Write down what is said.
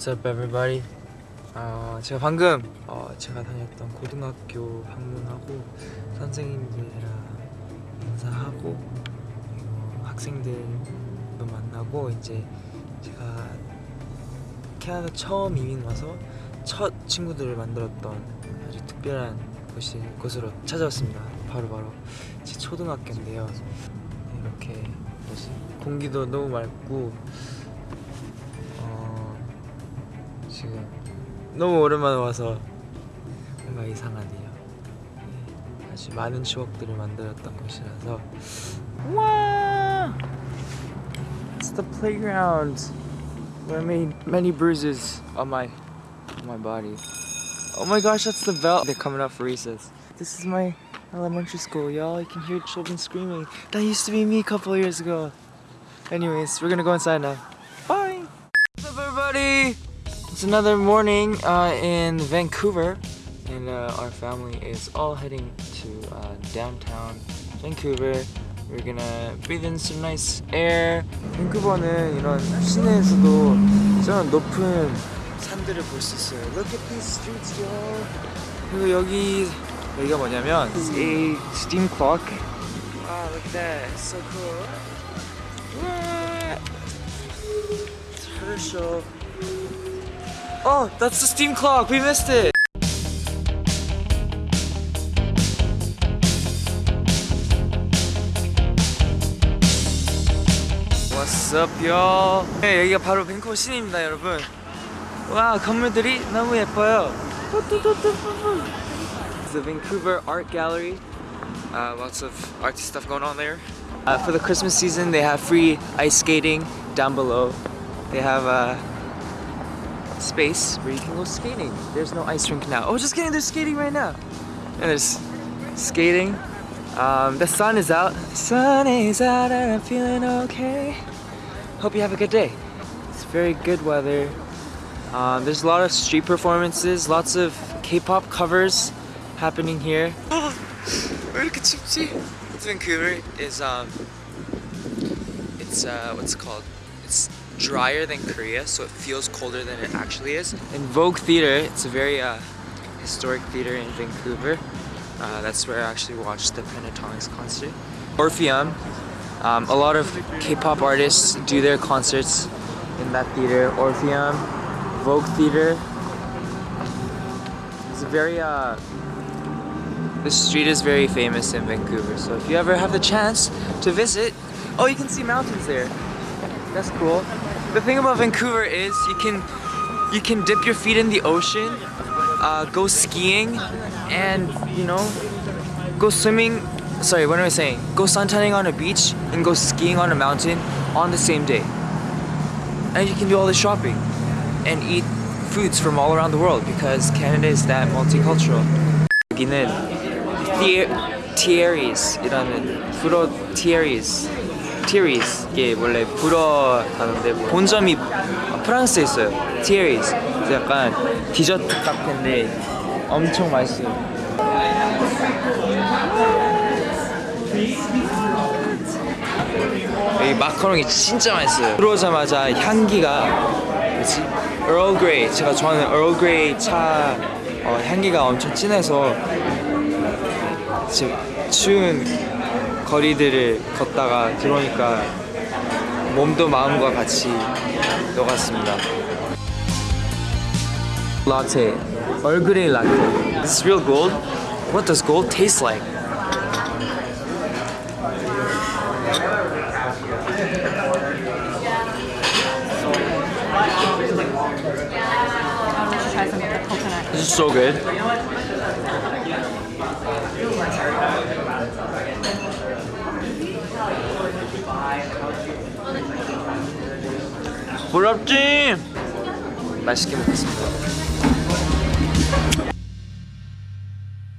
What's up everybody? 어, 제가 방금 어, 제가 다녔던 고등학교 방문하고 선생님들이랑 인사하고 학생들도 만나고 이제 제가 캐나다 처음 이민 와서 첫 친구들을 만들었던 아주 특별한 곳이, 곳으로 찾아왔습니다. 바로 바로 제 초등학교인데요. 네, 이렇게? 공기도 너무 맑고 지금 너무 오랜만에 와서 뭔가 이상하네요. 네, 아주 많은 추억들을 만들었던 곳이라서 와! It's the playground where I made many bruises on my on my body. Oh my gosh, that's the bell. They're coming up for recess. This is my elementary school, y'all. You can hear children screaming. That used to be me a couple of years ago. Anyways, we're gonna go inside now. It's another morning uh, in Vancouver, and uh, our family is all heading to uh, downtown Vancouver. We're gonna breathe in some nice air. 밴쿠버는 이런 시내에서도 저런 높은 산들을 볼 수 있어요. Look at these streets, y'all. 그리고 여기 여기가 뭐냐면 It's a steam clock. Wow, look at that. It's so cool. What? It's Herschel. Oh, that's the steam clock. We missed it. What's up, y'all? 네, 여기가 바로 밴쿠버 시내입니다, 여러분. 와, 건물들이 너무 예뻐요. It's the Vancouver Art Gallery. Uh, lots of artsy stuff going on there. Uh, for the Christmas season, they have free ice skating down below. They have a space where you can go skating. There's no ice rink now. Oh, just kidding, there's skating right now. And there's skating. Um, the sun is out. The sun is out and I'm feeling okay. Hope you have a good day. It's very good weather. Um, there's a lot of street performances, lots of K-pop covers happening here. Oh, Vancouver is, um, it's, uh, what's it called? Drier than Korea, so it feels colder than it actually is. In Vogue Theater, it's a very uh, historic theater in Vancouver. Uh, that's where I actually watched the Pentatonix concert. Orpheum, um, a lot of K-pop artists do their concerts in that theater. Orpheum, Vogue Theater. It's a very uh, the street is very famous in Vancouver, so if you ever have the chance to visit, oh, you can see mountains there. That's cool. The thing about Vancouver is you can you can dip your feet in the ocean, uh, go skiing, and you know, go swimming. Sorry, what am I saying? Go suntanning on a beach and go skiing on a mountain on the same day. And you can do all this shopping and eat foods from all around the world because Canada is that multicultural. 여기는 Thierry's,이라는 Thierry's 이게 원래 불어 단어인데 본점이 프랑스에 있어요. Thierry's. 그래서 약간 디저트 카페인데 엄청 맛있어요. 여기 마카롱이 진짜 맛있어요. 들어오자마자 향기가 뭐지? Earl. 제가 좋아하는 Earl 차 어, 향기가 엄청 진해서 지금 추운 거리들을 걷다가 들어오니까 몸도 마음과 같이 녹았습니다. Latte. Earl Grey latte. This is real gold? What does gold taste like? This is so good. 부럽지? 맛있게 먹겠습니다.